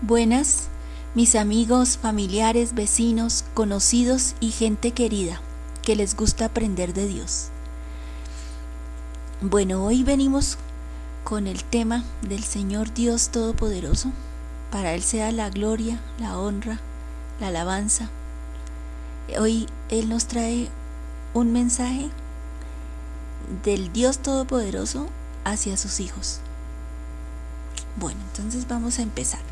Buenas, mis amigos, familiares, vecinos, conocidos y gente querida que les gusta aprender de Dios. Bueno, hoy venimos con el tema del Señor Dios Todopoderoso. Para Él sea la gloria, la honra, la alabanza. Hoy Él nos trae un mensaje del Dios Todopoderoso hacia sus hijos. Bueno, entonces vamos a empezar.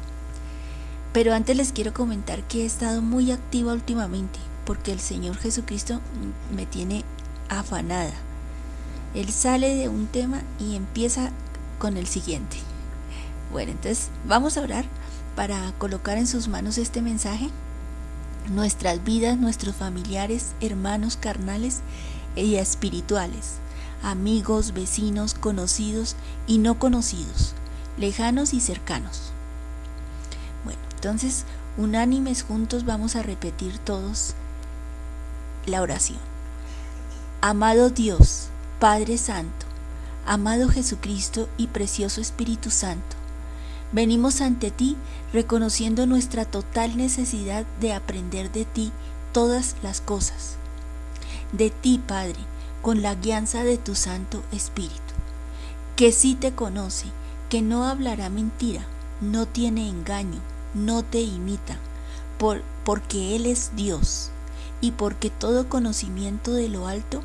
Pero antes les quiero comentar que he estado muy activa últimamente porque el Señor Jesucristo me tiene afanada. Él sale de un tema y empieza con el siguiente. Bueno, entonces vamos a orar para colocar en sus manos este mensaje. Nuestras vidas, nuestros familiares, hermanos carnales y espirituales, amigos, vecinos, conocidos y no conocidos, lejanos y cercanos. Entonces, unánimes juntos vamos a repetir todos la oración. Amado Dios, Padre Santo, amado Jesucristo y precioso Espíritu Santo, venimos ante ti reconociendo nuestra total necesidad de aprender de ti todas las cosas. De ti, Padre, con la guianza de tu Santo Espíritu, que sí te conoce, que no hablará mentira, no tiene engaño, no te imita, por, porque Él es Dios y porque todo conocimiento de lo alto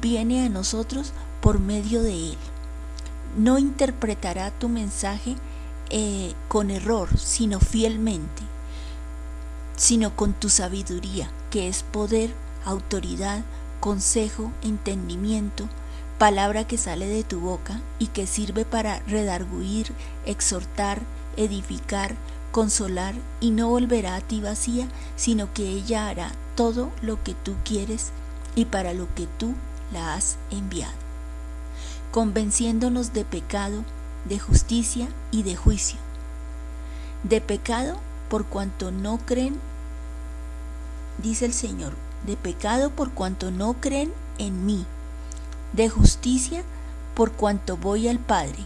viene a nosotros por medio de Él. No interpretará tu mensaje eh, con error, sino fielmente, sino con tu sabiduría, que es poder, autoridad, consejo, entendimiento, palabra que sale de tu boca y que sirve para redarguir, exhortar, edificar, consolar y no volverá a ti vacía, sino que ella hará todo lo que tú quieres y para lo que tú la has enviado, convenciéndonos de pecado, de justicia y de juicio. De pecado por cuanto no creen, dice el Señor, de pecado por cuanto no creen en mí, de justicia por cuanto voy al Padre,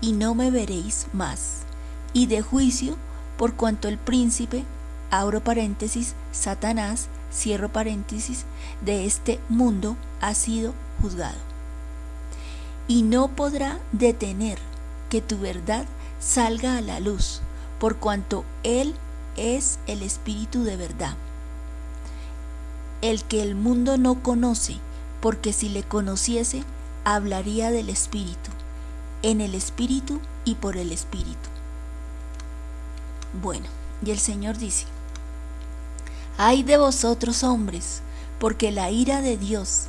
y no me veréis más, y de juicio por cuanto el príncipe, abro paréntesis, Satanás, cierro paréntesis, de este mundo ha sido juzgado. Y no podrá detener que tu verdad salga a la luz, por cuanto Él es el Espíritu de verdad, el que el mundo no conoce, porque si le conociese, hablaría del Espíritu, en el Espíritu y por el Espíritu. Bueno, y el Señor dice, Ay de vosotros hombres, porque la ira de Dios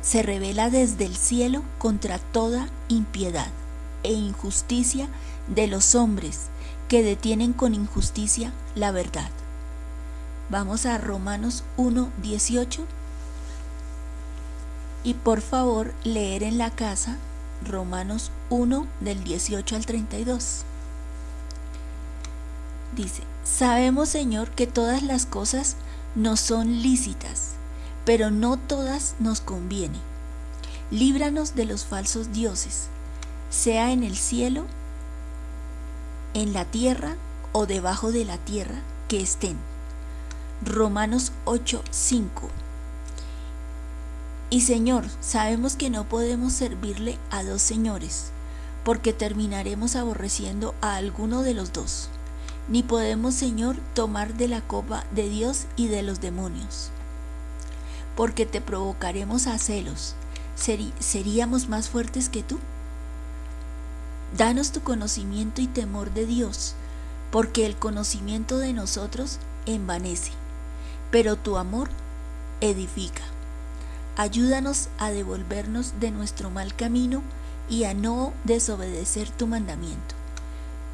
se revela desde el cielo contra toda impiedad e injusticia de los hombres que detienen con injusticia la verdad. Vamos a Romanos 1, 18 y por favor leer en la casa Romanos 1 del 18 al 32. Dice, sabemos Señor que todas las cosas nos son lícitas, pero no todas nos convienen. Líbranos de los falsos dioses, sea en el cielo, en la tierra o debajo de la tierra que estén. Romanos 8:5 Y Señor, sabemos que no podemos servirle a dos señores, porque terminaremos aborreciendo a alguno de los dos ni podemos, Señor, tomar de la copa de Dios y de los demonios, porque te provocaremos a celos. ¿Seríamos más fuertes que tú? Danos tu conocimiento y temor de Dios, porque el conocimiento de nosotros envanece, pero tu amor edifica. Ayúdanos a devolvernos de nuestro mal camino y a no desobedecer tu mandamiento.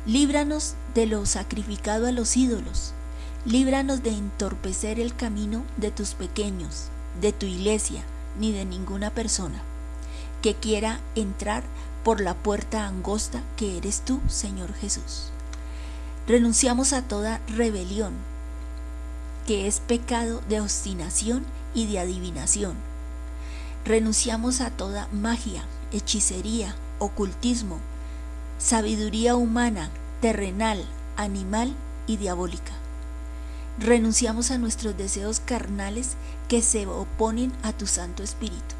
Líbranos de lo sacrificado a los ídolos. Líbranos de entorpecer el camino de tus pequeños, de tu iglesia, ni de ninguna persona que quiera entrar por la puerta angosta que eres tú, Señor Jesús. Renunciamos a toda rebelión, que es pecado de obstinación y de adivinación. Renunciamos a toda magia, hechicería, ocultismo, sabiduría humana, terrenal, animal y diabólica. Renunciamos a nuestros deseos carnales que se oponen a tu Santo Espíritu.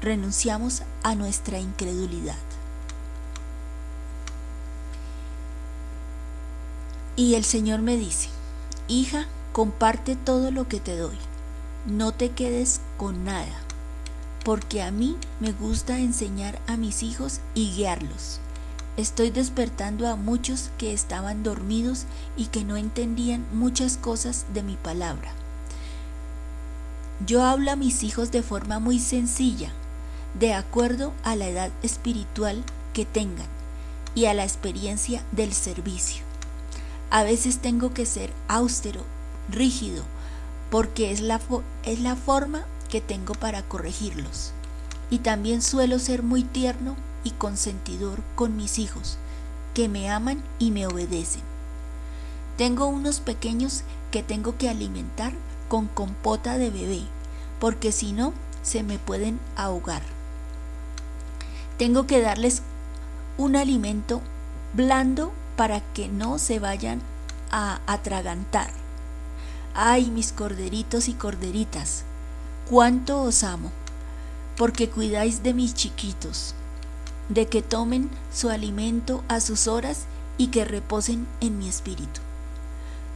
Renunciamos a nuestra incredulidad. Y el Señor me dice, hija, comparte todo lo que te doy. No te quedes con nada, porque a mí me gusta enseñar a mis hijos y guiarlos. Estoy despertando a muchos que estaban dormidos y que no entendían muchas cosas de mi palabra. Yo hablo a mis hijos de forma muy sencilla, de acuerdo a la edad espiritual que tengan y a la experiencia del servicio. A veces tengo que ser austero, rígido, porque es la, es la forma que tengo para corregirlos. Y también suelo ser muy tierno y consentidor con mis hijos, que me aman y me obedecen. Tengo unos pequeños que tengo que alimentar con compota de bebé, porque si no, se me pueden ahogar. Tengo que darles un alimento blando para que no se vayan a atragantar. Ay, mis corderitos y corderitas, cuánto os amo, porque cuidáis de mis chiquitos de que tomen su alimento a sus horas y que reposen en mi espíritu.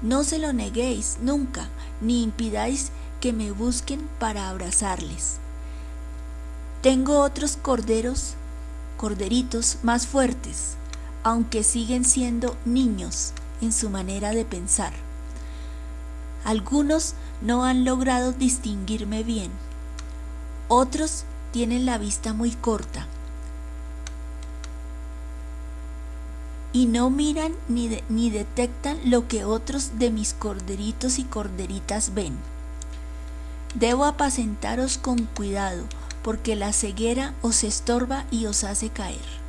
No se lo neguéis nunca, ni impidáis que me busquen para abrazarles. Tengo otros corderos, corderitos más fuertes, aunque siguen siendo niños en su manera de pensar. Algunos no han logrado distinguirme bien, otros tienen la vista muy corta y no miran ni, ni detectan lo que otros de mis corderitos y corderitas ven. Debo apacentaros con cuidado, porque la ceguera os estorba y os hace caer.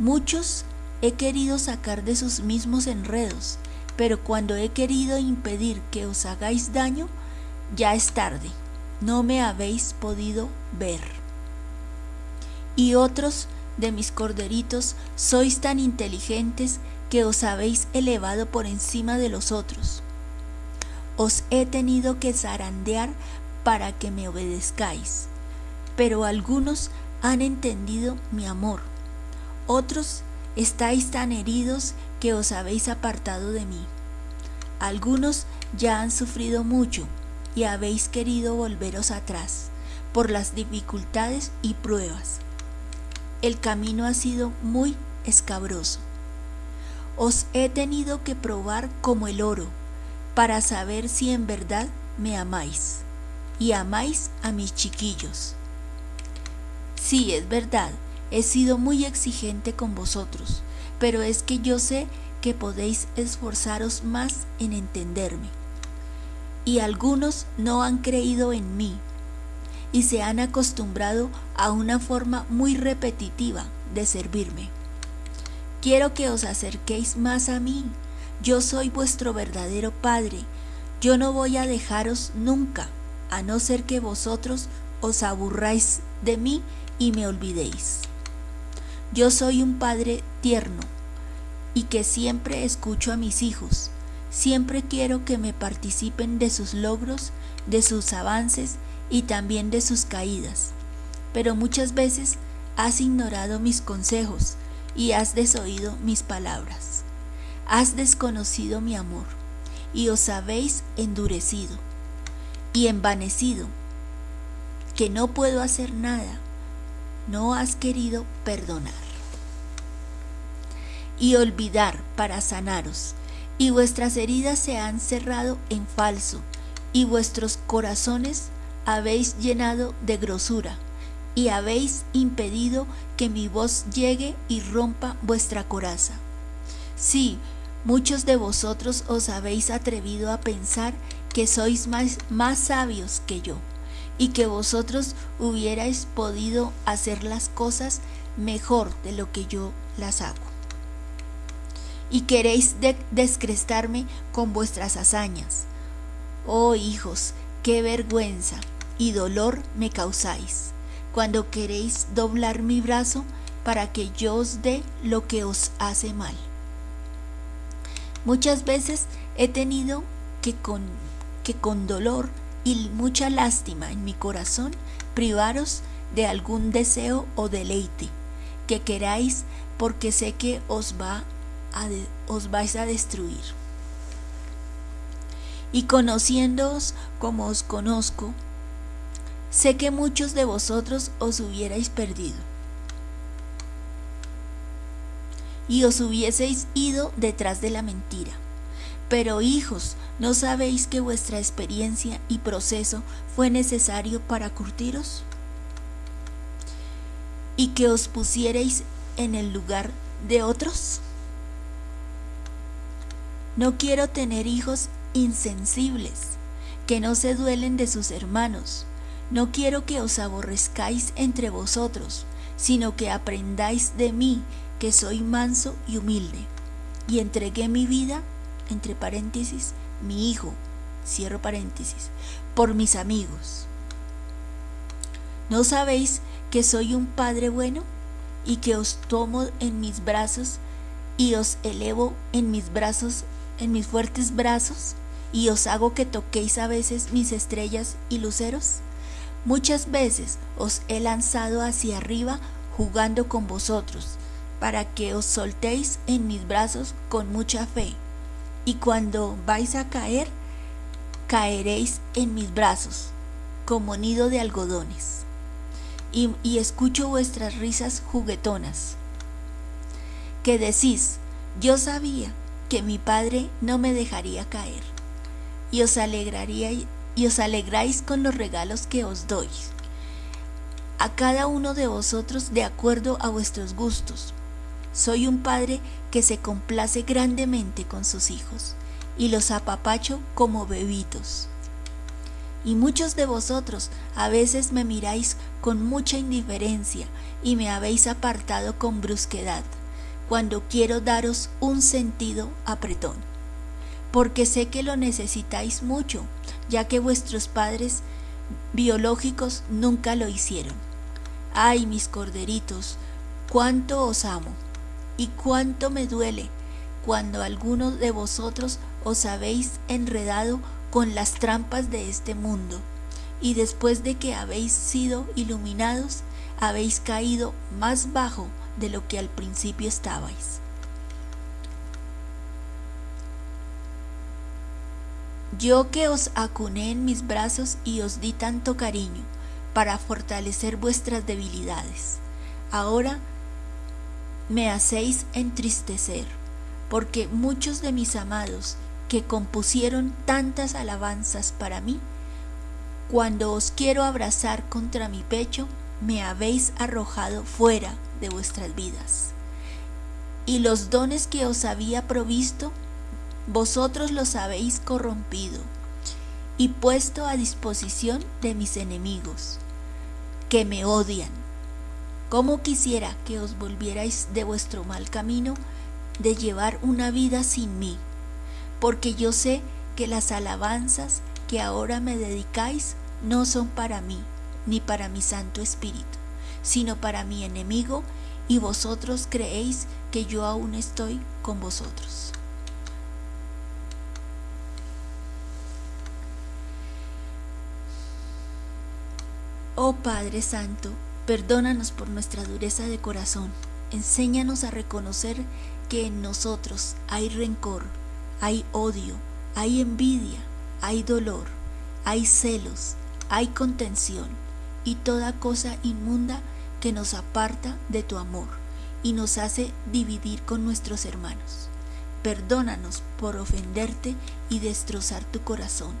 Muchos he querido sacar de sus mismos enredos, pero cuando he querido impedir que os hagáis daño, ya es tarde, no me habéis podido ver. Y otros de mis corderitos, sois tan inteligentes que os habéis elevado por encima de los otros. Os he tenido que zarandear para que me obedezcáis, pero algunos han entendido mi amor, otros estáis tan heridos que os habéis apartado de mí. Algunos ya han sufrido mucho y habéis querido volveros atrás por las dificultades y pruebas el camino ha sido muy escabroso. Os he tenido que probar como el oro para saber si en verdad me amáis y amáis a mis chiquillos. Sí, es verdad, he sido muy exigente con vosotros, pero es que yo sé que podéis esforzaros más en entenderme. Y algunos no han creído en mí y se han acostumbrado a una forma muy repetitiva de servirme. Quiero que os acerquéis más a mí. Yo soy vuestro verdadero Padre. Yo no voy a dejaros nunca, a no ser que vosotros os aburráis de mí y me olvidéis. Yo soy un Padre tierno y que siempre escucho a mis hijos. Siempre quiero que me participen de sus logros, de sus avances y también de sus caídas. Pero muchas veces has ignorado mis consejos y has desoído mis palabras. Has desconocido mi amor y os habéis endurecido y envanecido, que no puedo hacer nada. No has querido perdonar y olvidar para sanaros, y vuestras heridas se han cerrado en falso, y vuestros corazones habéis llenado de grosura y habéis impedido que mi voz llegue y rompa vuestra coraza. Sí, muchos de vosotros os habéis atrevido a pensar que sois más, más sabios que yo y que vosotros hubierais podido hacer las cosas mejor de lo que yo las hago. Y queréis descrestarme con vuestras hazañas. Oh hijos, qué vergüenza y dolor me causáis, cuando queréis doblar mi brazo para que yo os dé lo que os hace mal. Muchas veces he tenido que con, que con dolor y mucha lástima en mi corazón privaros de algún deseo o deleite que queráis porque sé que os, va a os vais a destruir. Y conociéndoos como os conozco, sé que muchos de vosotros os hubierais perdido y os hubieseis ido detrás de la mentira. Pero hijos, ¿no sabéis que vuestra experiencia y proceso fue necesario para curtiros? ¿Y que os pusierais en el lugar de otros? No quiero tener hijos insensibles, que no se duelen de sus hermanos. No quiero que os aborrezcáis entre vosotros, sino que aprendáis de mí, que soy manso y humilde, y entregué mi vida, entre paréntesis, mi hijo, cierro paréntesis, por mis amigos. ¿No sabéis que soy un Padre bueno y que os tomo en mis brazos y os elevo en mis brazos, en mis fuertes brazos, y os hago que toquéis a veces mis estrellas y luceros? Muchas veces os he lanzado hacia arriba jugando con vosotros, para que os soltéis en mis brazos con mucha fe, y cuando vais a caer, caeréis en mis brazos, como nido de algodones, y, y escucho vuestras risas juguetonas, que decís, yo sabía que mi Padre no me dejaría caer, y os alegraría y os alegráis con los regalos que os doy, a cada uno de vosotros de acuerdo a vuestros gustos, soy un padre que se complace grandemente con sus hijos y los apapacho como bebitos. Y muchos de vosotros a veces me miráis con mucha indiferencia y me habéis apartado con brusquedad, cuando quiero daros un sentido apretón. Porque sé que lo necesitáis mucho, ya que vuestros padres biológicos nunca lo hicieron. Ay, mis corderitos, cuánto os amo y cuánto me duele cuando algunos de vosotros os habéis enredado con las trampas de este mundo, y después de que habéis sido iluminados, habéis caído más bajo de lo que al principio estabais. Yo que os acuné en mis brazos y os di tanto cariño para fortalecer vuestras debilidades, ahora me hacéis entristecer, porque muchos de mis amados que compusieron tantas alabanzas para mí, cuando os quiero abrazar contra mi pecho, me habéis arrojado fuera de vuestras vidas. Y los dones que os había provisto, vosotros los habéis corrompido y puesto a disposición de mis enemigos, que me odian ¿Cómo quisiera que os volvierais de vuestro mal camino de llevar una vida sin mí? Porque yo sé que las alabanzas que ahora me dedicáis no son para mí, ni para mi Santo Espíritu, sino para mi enemigo, y vosotros creéis que yo aún estoy con vosotros. Oh Padre Santo, Perdónanos por nuestra dureza de corazón. Enséñanos a reconocer que en nosotros hay rencor, hay odio, hay envidia, hay dolor, hay celos, hay contención y toda cosa inmunda que nos aparta de tu amor y nos hace dividir con nuestros hermanos. Perdónanos por ofenderte y destrozar tu corazón,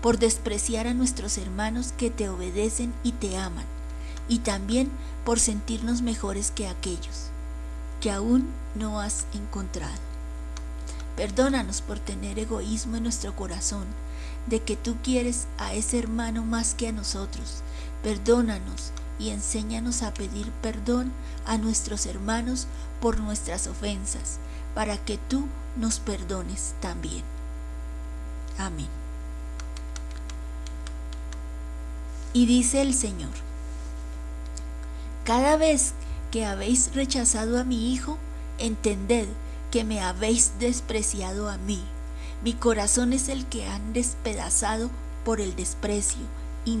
por despreciar a nuestros hermanos que te obedecen y te aman y también por sentirnos mejores que aquellos que aún no has encontrado. Perdónanos por tener egoísmo en nuestro corazón, de que tú quieres a ese hermano más que a nosotros. Perdónanos y enséñanos a pedir perdón a nuestros hermanos por nuestras ofensas, para que tú nos perdones también. Amén. Y dice el Señor, cada vez que habéis rechazado a mi Hijo, entended que me habéis despreciado a mí. Mi corazón es el que han despedazado por el desprecio y,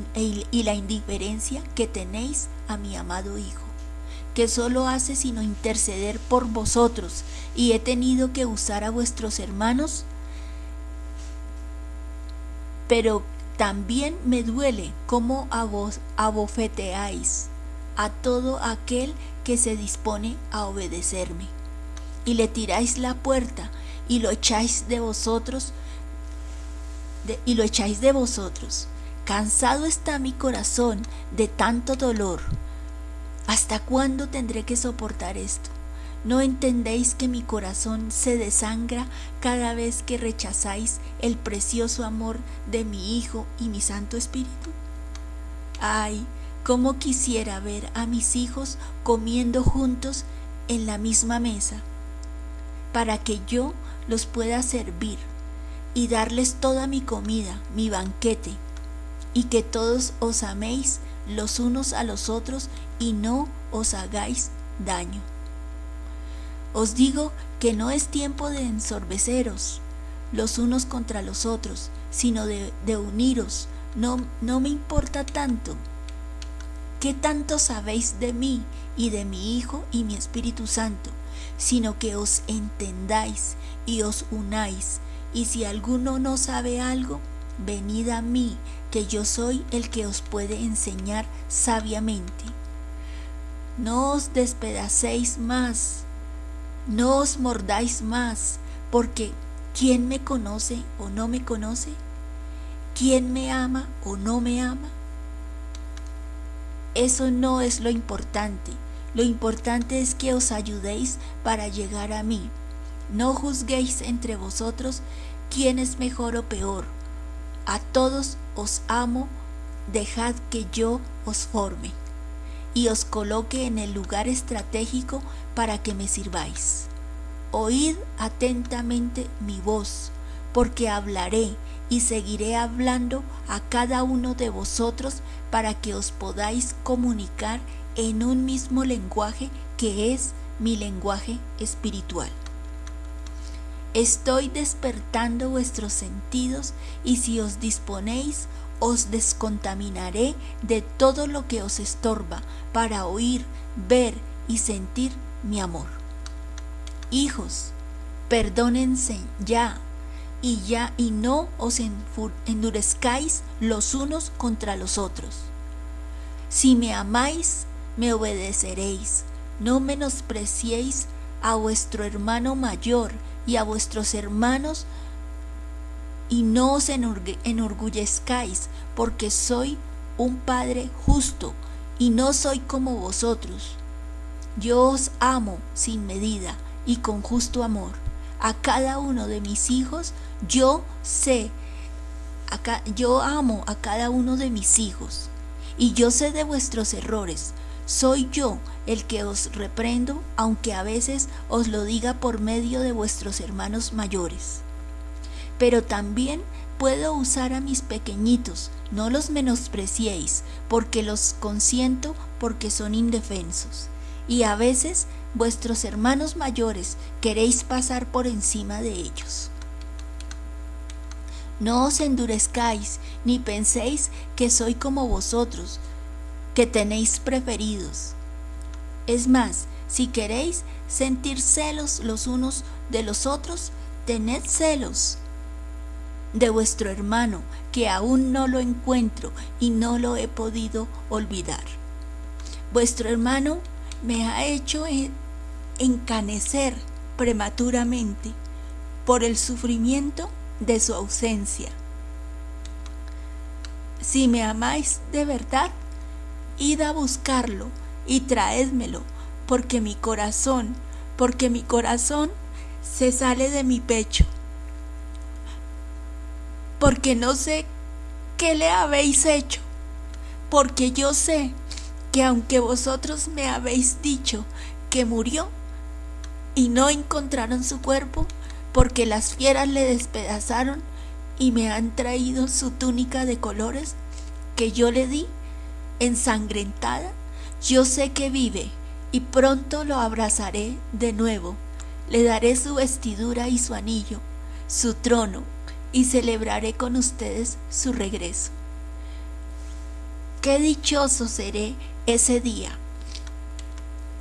y la indiferencia que tenéis a mi amado Hijo, que solo hace sino interceder por vosotros, y he tenido que usar a vuestros hermanos, pero también me duele cómo vos abofeteáis a todo aquel que se dispone a obedecerme y le tiráis la puerta y lo echáis de vosotros y lo echáis de vosotros. Cansado está mi corazón de tanto dolor. ¿Hasta cuándo tendré que soportar esto? ¿No entendéis que mi corazón se desangra cada vez que rechazáis el precioso amor de mi Hijo y mi Santo Espíritu? Ay, cómo quisiera ver a mis hijos comiendo juntos en la misma mesa para que yo los pueda servir y darles toda mi comida, mi banquete, y que todos os améis los unos a los otros y no os hagáis daño. Os digo que no es tiempo de ensorbeceros los unos contra los otros, sino de, de uniros. No, no me importa tanto. ¿Qué tanto sabéis de mí y de mi Hijo y mi Espíritu Santo? sino que os entendáis y os unáis. Y si alguno no sabe algo, venid a mí, que yo soy el que os puede enseñar sabiamente. No os despedacéis más, no os mordáis más, porque ¿quién me conoce o no me conoce? ¿Quién me ama o no me ama? Eso no es lo importante. Lo importante es que os ayudéis para llegar a mí. No juzguéis entre vosotros quién es mejor o peor. A todos os amo, dejad que yo os forme y os coloque en el lugar estratégico para que me sirváis. Oíd atentamente mi voz, porque hablaré y seguiré hablando a cada uno de vosotros para que os podáis comunicar en un mismo lenguaje que es mi lenguaje espiritual. Estoy despertando vuestros sentidos y si os disponéis, os descontaminaré de todo lo que os estorba para oír, ver y sentir mi amor. Hijos, perdónense ya y ya y no os endurezcáis los unos contra los otros. Si me amáis, me obedeceréis. No menospreciéis a vuestro hermano mayor y a vuestros hermanos y no os enorgullezcáis, porque soy un Padre justo y no soy como vosotros. Yo os amo sin medida y con justo amor. A cada uno de mis hijos yo sé, yo amo a cada uno de mis hijos y yo sé de vuestros errores, soy yo el que os reprendo, aunque a veces os lo diga por medio de vuestros hermanos mayores. Pero también puedo usar a mis pequeñitos, no los menospreciéis, porque los consiento porque son indefensos. Y a veces vuestros hermanos mayores queréis pasar por encima de ellos. No os endurezcáis, ni penséis que soy como vosotros, que tenéis preferidos. Es más, si queréis sentir celos los unos de los otros, tened celos de vuestro hermano, que aún no lo encuentro y no lo he podido olvidar. Vuestro hermano me ha hecho encanecer prematuramente por el sufrimiento de su ausencia. Si me amáis de verdad, id a buscarlo y traédmelo, porque mi corazón, porque mi corazón se sale de mi pecho. Porque no sé qué le habéis hecho, porque yo sé que aunque vosotros me habéis dicho que murió y no encontraron su cuerpo, porque las fieras le despedazaron y me han traído su túnica de colores que yo le di ensangrentada, yo sé que vive y pronto lo abrazaré de nuevo. Le daré su vestidura y su anillo, su trono, y celebraré con ustedes su regreso. Qué dichoso seré ese día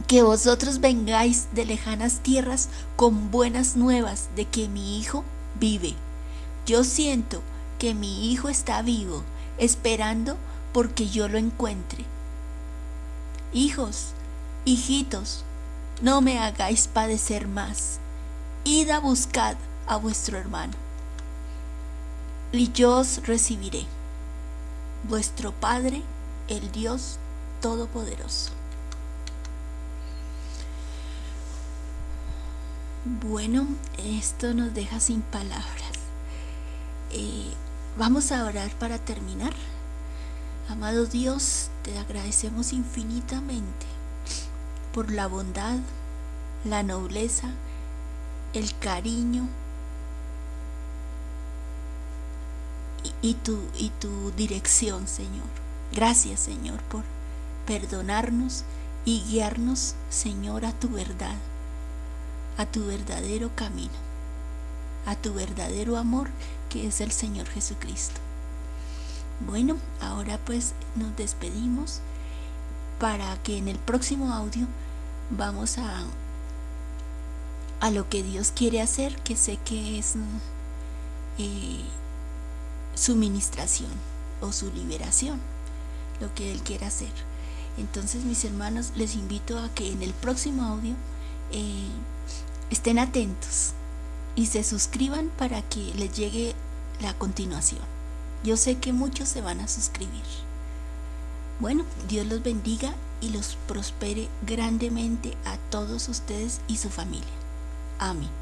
que vosotros vengáis de lejanas tierras con buenas nuevas de que mi hijo vive. Yo siento que mi hijo está vivo, esperando porque yo lo encuentre. Hijos, hijitos, no me hagáis padecer más. Id a buscar a vuestro hermano. Y yo os recibiré. Vuestro Padre, el Dios Todopoderoso. Bueno, esto nos deja sin palabras. Eh, vamos a orar para terminar. Amado Dios, te agradecemos infinitamente por la bondad, la nobleza, el cariño y, tu, y tu dirección, Señor. Gracias, Señor, por perdonarnos y guiarnos, Señor, a tu verdad a tu verdadero camino, a tu verdadero amor que es el Señor Jesucristo. Bueno, ahora pues nos despedimos para que en el próximo audio vamos a a lo que Dios quiere hacer, que sé que es eh, su ministración o su liberación, lo que Él quiere hacer. Entonces, mis hermanos, les invito a que en el próximo audio eh, estén atentos y se suscriban para que les llegue la continuación. Yo sé que muchos se van a suscribir. Bueno, Dios los bendiga y los prospere grandemente a todos ustedes y su familia. Amén.